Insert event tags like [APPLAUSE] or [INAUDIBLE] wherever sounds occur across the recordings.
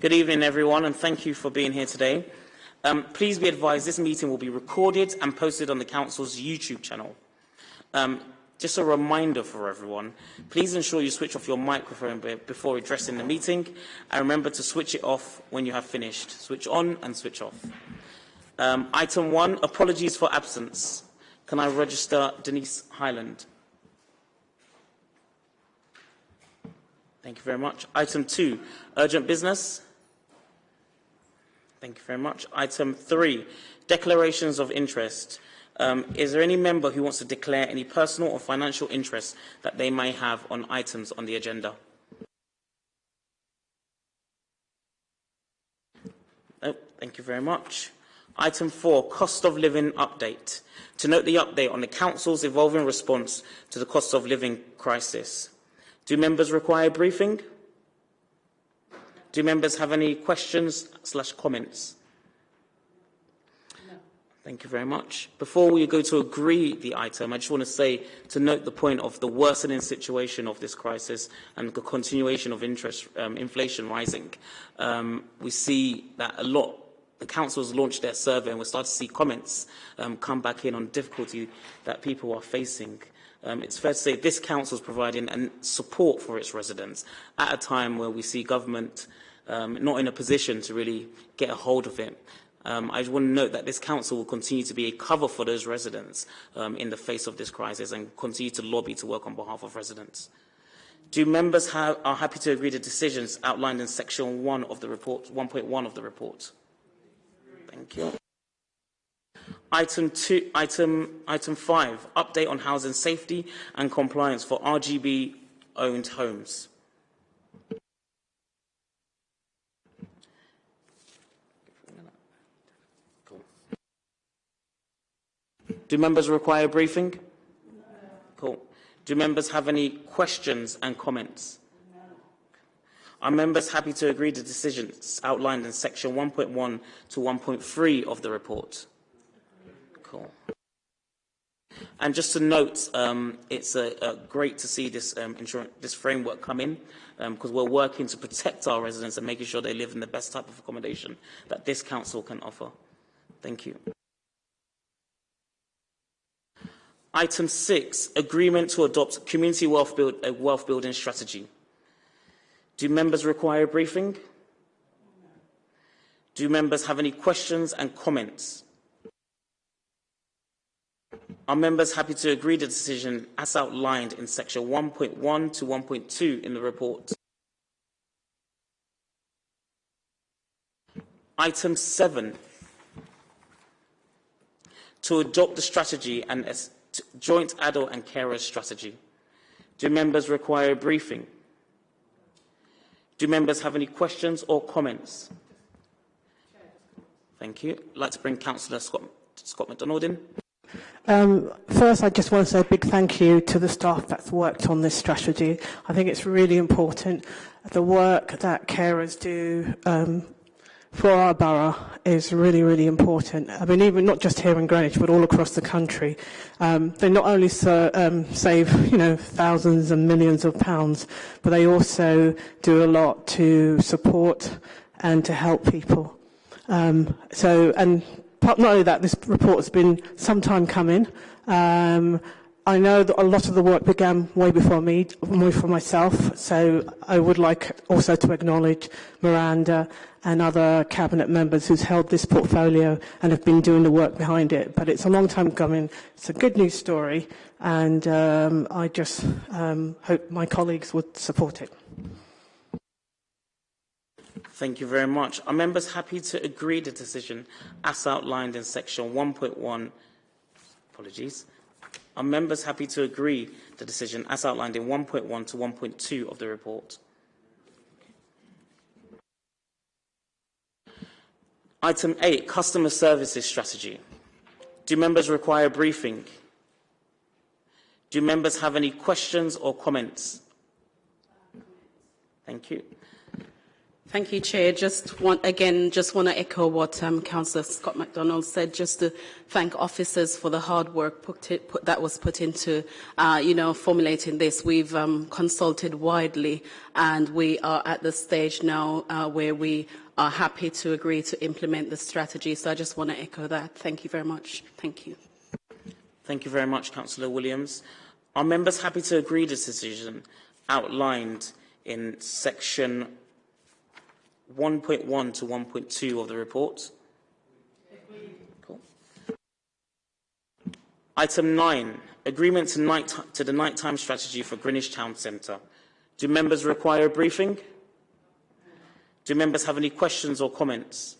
Good evening, everyone, and thank you for being here today. Um, please be advised this meeting will be recorded and posted on the Council's YouTube channel. Um, just a reminder for everyone, please ensure you switch off your microphone before addressing the meeting and remember to switch it off when you have finished. Switch on and switch off. Um, item one, apologies for absence. Can I register Denise Hyland? Thank you very much. Item two, urgent business. Thank you very much. Item three, declarations of interest. Um, is there any member who wants to declare any personal or financial interest that they may have on items on the agenda? No, thank you very much. Item four, cost of living update. To note the update on the Council's evolving response to the cost of living crisis. Do members require briefing? Do members have any questions slash comments? No. Thank you very much. Before we go to agree the item, I just want to say to note the point of the worsening situation of this crisis and the continuation of interest um, inflation rising. Um, we see that a lot the council has launched their survey and we're starting to see comments um, come back in on the difficulty that people are facing. Um, it's fair to say this council is providing an support for its residents at a time where we see government um, not in a position to really get a hold of it. Um, I want to note that this council will continue to be a cover for those residents um, in the face of this crisis and continue to lobby to work on behalf of residents. Do members have, are happy to agree to decisions outlined in section 1 of the report, 1.1 of the report? Thank you. Item, two, item, item 5, update on housing safety and compliance for RBG-owned homes. Do members require a briefing? No. Cool. Do members have any questions and comments? No. Are members happy to agree to decisions outlined in section 1.1 to 1.3 of the report? Cool. And just to note, um, it's great to see this, um, this framework come in because um, we're working to protect our residents and making sure they live in the best type of accommodation that this council can offer. Thank you. Item 6, agreement to adopt community wealth, build, a wealth building strategy. Do members require a briefing? Do members have any questions and comments? Are members happy to agree the decision as outlined in section 1.1 to 1.2 in the report? Item 7, to adopt the strategy and joint adult and carer strategy. Do members require a briefing? Do members have any questions or comments? Thank you. I'd like to bring Councillor Scott, Scott McDonald in. Um, first, I just want to say a big thank you to the staff that's worked on this strategy. I think it's really important. The work that carers do um, for our borough is really, really important. I mean, even not just here in Greenwich, but all across the country. Um, they not only so, um, save, you know, thousands and millions of pounds, but they also do a lot to support and to help people. Um, so, and not only that, this report has been some time coming. Um, I know that a lot of the work began way before me, way for myself, so I would like also to acknowledge Miranda and other cabinet members who's held this portfolio and have been doing the work behind it. But it's a long time coming. It's a good news story, and um, I just um, hope my colleagues would support it. Thank you very much. Are members happy to agree the decision as outlined in section 1.1? Apologies. Are members happy to agree the decision as outlined in 1.1 to 1.2 of the report? Item 8, Customer Services Strategy. Do members require a briefing? Do members have any questions or comments? Thank you. Thank you, Chair. Just want, again, just want to echo what um, Councillor Scott McDonald said, just to thank officers for the hard work put it, put, that was put into, uh, you know, formulating this. We've um, consulted widely, and we are at the stage now uh, where we are happy to agree to implement the strategy. So I just want to echo that. Thank you very much. Thank you. Thank you very much, Councillor Williams. Are members happy to agree this decision outlined in section 1.1 to 1.2 of the report? Cool. Item 9, agreement to, night, to the nighttime strategy for Greenwich Town Centre. Do members require a briefing? Do members have any questions or comments?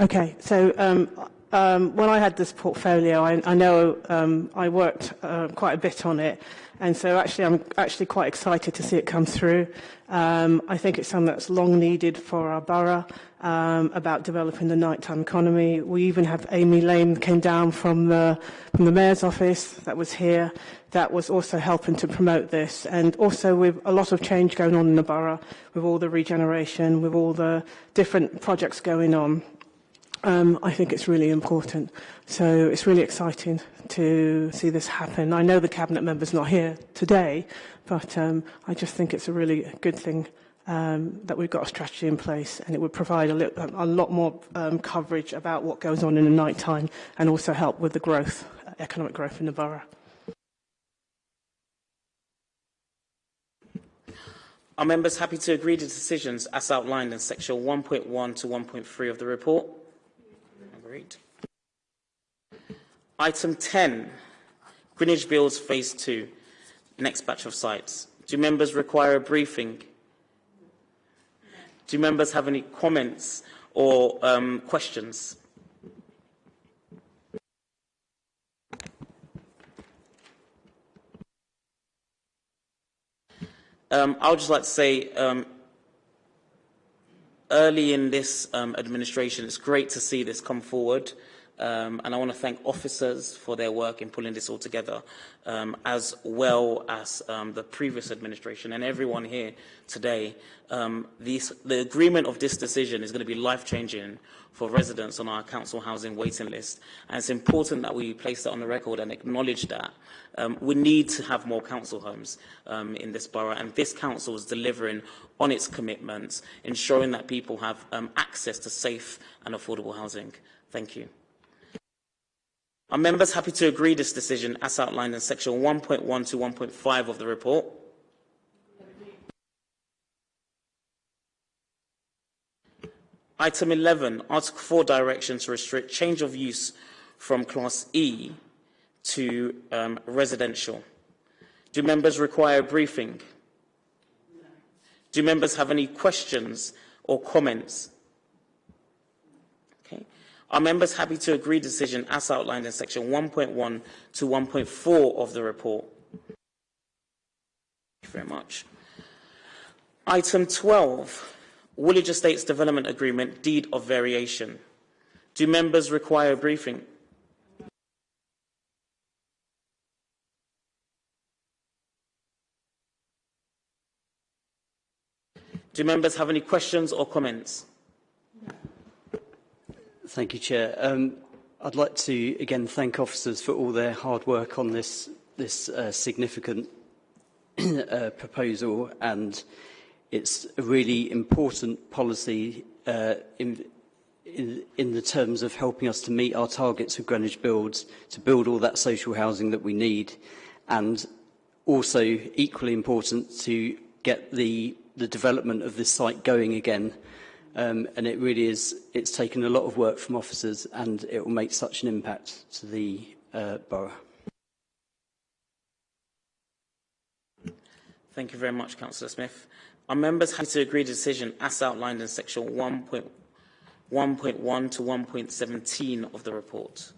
Okay, so um, um, when I had this portfolio, I, I know um, I worked uh, quite a bit on it, and so actually I'm actually quite excited to see it come through. Um, I think it's something that's long needed for our borough um, about developing the nighttime economy. We even have Amy Lamé came down from the from the mayor's office that was here, that was also helping to promote this, and also with a lot of change going on in the borough, with all the regeneration, with all the different projects going on um, I think it's really important. So it's really exciting to see this happen. I know the cabinet member's not here today, but um, I just think it's a really good thing um, that we've got a strategy in place and it would provide a, a lot more um, coverage about what goes on in the night time and also help with the growth, economic growth in the borough. Are members happy to agree to decisions as outlined in section 1.1 to 1.3 of the report? Great. Item 10, Greenwich Builds Phase 2, next batch of sites. Do members require a briefing? Do members have any comments or um, questions? Um, I would just like to say um, early in this um, administration, it's great to see this come forward. Um, and I want to thank officers for their work in pulling this all together, um, as well as um, the previous administration and everyone here today. Um, these, the agreement of this decision is going to be life-changing for residents on our council housing waiting list. And it's important that we place that on the record and acknowledge that. Um, we need to have more council homes um, in this borough, and this council is delivering on its commitments, ensuring that people have access to safe and affordable housing. Thank you. Are members happy to agree this decision as outlined in section 1.1 to 1.5 of the report? Item 11, Article 4 direction to restrict change of use from Class E to um, residential. Do members require a briefing? Do members have any questions or comments Are members happy to agree decision as outlined in section 1.1 to 1.4 of the report? Thank you very much. Item 12, Woolwich Estates Development Agreement, Deed of Variation. Do members require a briefing? Do members have any questions or comments? Thank you, Chair. Um, I'd like to again thank officers for all their hard work on this this uh, significant [CLEARS THROAT] uh, proposal, and it's a really important policy uh, in, in, in the terms of helping us to meet our targets of Greenwich Builds, to build all that social housing that we need, and also equally important to get the the development of this site going again um, and it really is, it's taken a lot of work from officers and it will make such an impact to the uh, borough. Thank you very much, Councillor Smith. Are members happy to agree the decision as outlined in section 1.1 to 1.17 of the report?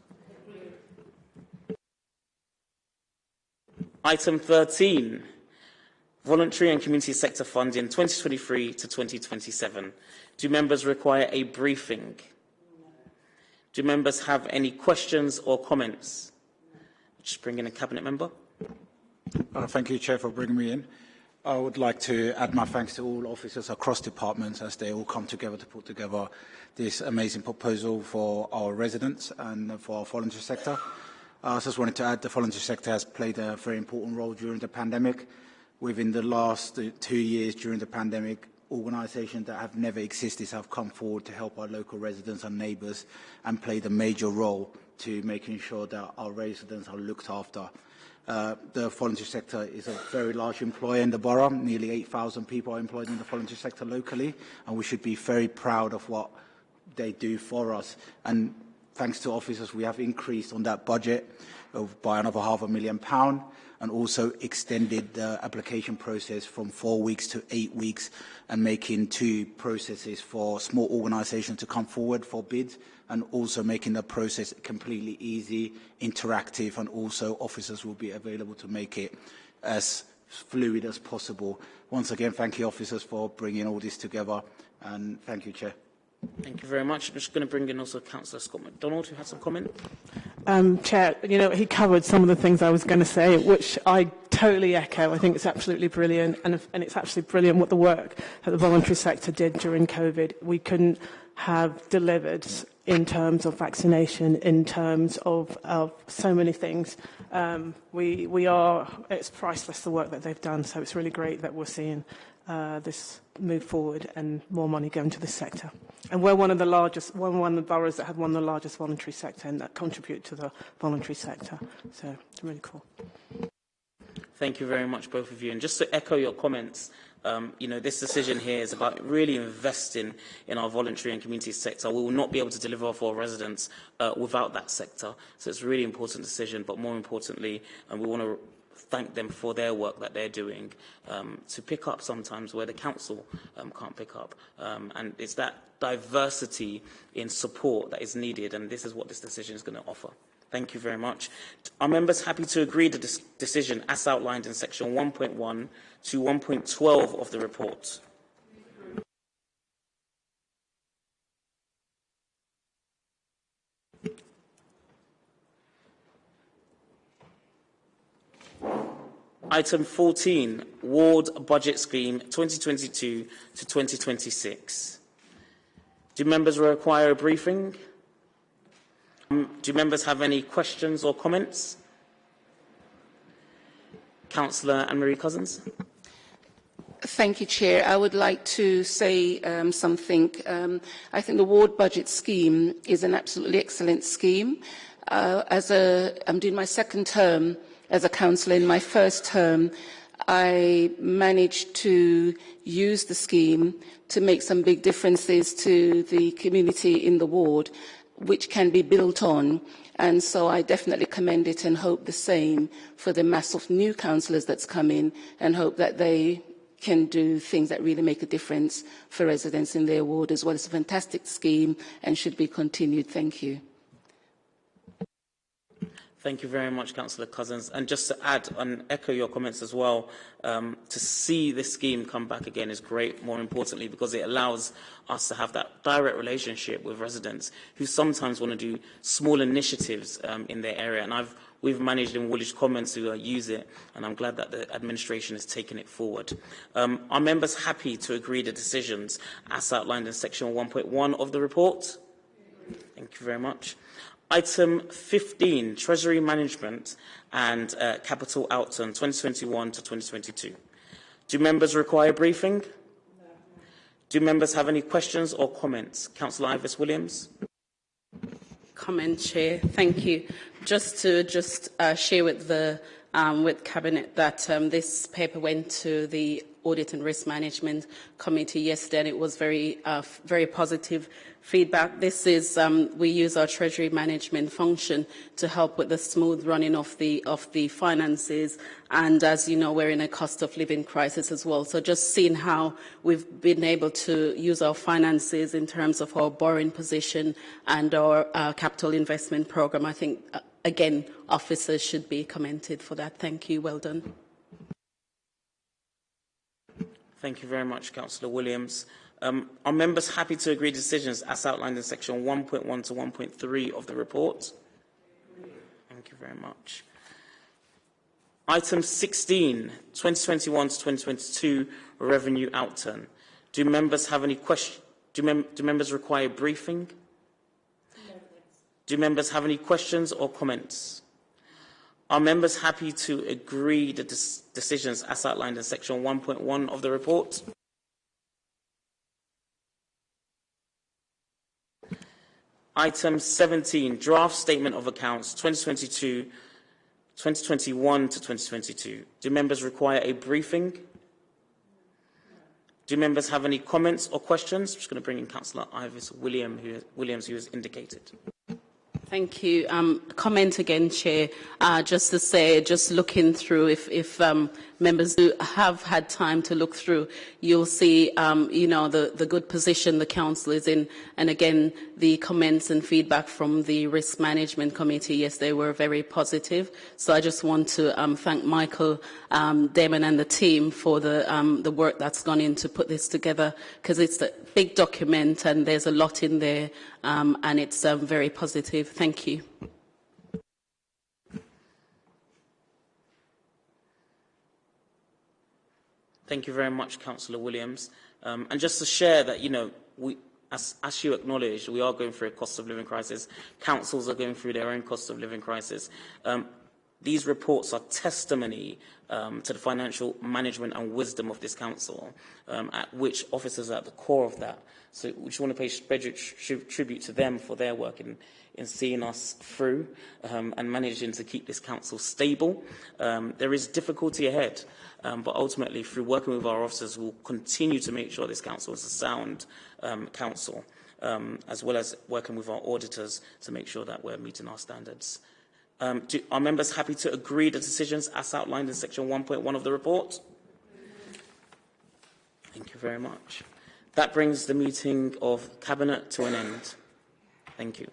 Item 13. Voluntary and community sector funding 2023 to 2027. Do members require a briefing? Do members have any questions or comments? Just bring in a cabinet member. Uh, thank you, Chair, for bringing me in. I would like to add my thanks to all officers across departments as they all come together to put together this amazing proposal for our residents and for our voluntary sector. I just wanted to add the voluntary sector has played a very important role during the pandemic. Within the last two years during the pandemic, organisations that have never existed have come forward to help our local residents and neighbours and played a major role to making sure that our residents are looked after. Uh, the voluntary sector is a very large employer in the borough. Nearly 8,000 people are employed in the voluntary sector locally, and we should be very proud of what they do for us. And thanks to officers, we have increased on that budget by another half a million pound and also extended the application process from four weeks to eight weeks and making two processes for small organisations to come forward for bids and also making the process completely easy, interactive, and also officers will be available to make it as fluid as possible. Once again, thank you, officers, for bringing all this together, and thank you, Chair. Thank you very much. I'm just going to bring in also Councillor Scott MacDonald, who had some comment. Um, Chair, you know, he covered some of the things I was going to say, which I totally echo. I think it's absolutely brilliant, and, if, and it's actually brilliant what the work that the voluntary sector did during COVID. We couldn't have delivered in terms of vaccination, in terms of, of so many things. Um, we, we are, it's priceless the work that they've done, so it's really great that we're seeing uh, this move forward and more money going to the sector. And we're one of the largest, one of the boroughs that have one of the largest voluntary sector and that contribute to the voluntary sector. So it's really cool. Thank you very much, both of you. And just to echo your comments, um, you know, this decision here is about really investing in our voluntary and community sector. We will not be able to deliver for our residents uh, without that sector. So it's a really important decision, but more importantly, and we want to thank them for their work that they're doing um, to pick up sometimes where the council um, can't pick up. Um, and it's that diversity in support that is needed, and this is what this decision is going to offer. Thank you very much. Are members happy to agree this decision as outlined in section 1.1 to 1.12 of the report? Item 14, Ward Budget Scheme 2022 to 2026. Do members require a briefing? Um, do members have any questions or comments? Councillor Anne-Marie Cousins. Thank you, Chair. I would like to say um, something. Um, I think the ward budget scheme is an absolutely excellent scheme. Uh, as a, I'm doing my second term as a councillor. In my first term, I managed to use the scheme to make some big differences to the community in the ward which can be built on. And so I definitely commend it and hope the same for the mass of new councillors that's come in and hope that they can do things that really make a difference for residents in their ward as well. It's a fantastic scheme and should be continued. Thank you. Thank you very much, Councillor Cousins. And just to add and echo your comments as well, um, to see this scheme come back again is great, more importantly, because it allows us to have that direct relationship with residents who sometimes want to do small initiatives um, in their area. And I've, we've managed in Woolwich Commons to uh, use it, and I'm glad that the administration has taken it forward. Um, are members happy to agree the decisions as outlined in section 1.1 of the report? Thank you very much. Item 15, Treasury Management and uh, Capital Outturn 2021 to 2022. Do members require briefing? No. Do members have any questions or comments? Councillor Ivis Williams. Comment, Chair. Thank you. Just to just uh, share with the um, with Cabinet that um, this paper went to the Audit and Risk Management Committee yesterday, and it was very, uh, very positive feedback. This is, um, we use our treasury management function to help with the smooth running of the, of the finances. And as you know, we're in a cost of living crisis as well. So just seeing how we've been able to use our finances in terms of our borrowing position and our uh, capital investment program, I think, uh, again, officers should be commended for that. Thank you. Well done. Thank you very much, Councillor Williams. Um, are members happy to agree decisions as outlined in section 1.1 to 1.3 of the report? Thank you very much. Item 16, 2021 to 2022 revenue outturn. Do members have any questions? Do, mem do members require briefing? Do members have any questions or comments? Are members happy to agree the decisions as outlined in section 1.1 of the report? Item 17, draft statement of accounts 2022 2021 to 2022. Do members require a briefing? Do members have any comments or questions? I'm just going to bring in Councillor Ivis William, who, Williams, who has indicated. Thank you. Um, comment again, Chair, uh, just to say, just looking through, if, if um, members who have had time to look through, you'll see, um, you know, the, the good position the council is in. And again, the comments and feedback from the Risk Management Committee, yes, they were very positive. So I just want to um, thank Michael um, Damon and the team for the, um, the work that's gone in to put this together, because it's a big document and there's a lot in there, um, and it's um, very positive. Thank you. Thank you very much, Councillor Williams. Um, and just to share that, you know, we, as, as you acknowledged, we are going through a cost of living crisis. Councils are going through their own cost of living crisis. Um, these reports are testimony um, to the financial management and wisdom of this council, um, at which officers are at the core of that. So we just want to pay tribute to them for their work in, in seeing us through um, and managing to keep this council stable. Um, there is difficulty ahead, um, but ultimately through working with our officers, we'll continue to make sure this council is a sound um, council, um, as well as working with our auditors to make sure that we're meeting our standards. Um, do, are members happy to agree the decisions as outlined in section 1.1 of the report? Thank you very much. That brings the meeting of Cabinet to an end. Thank you.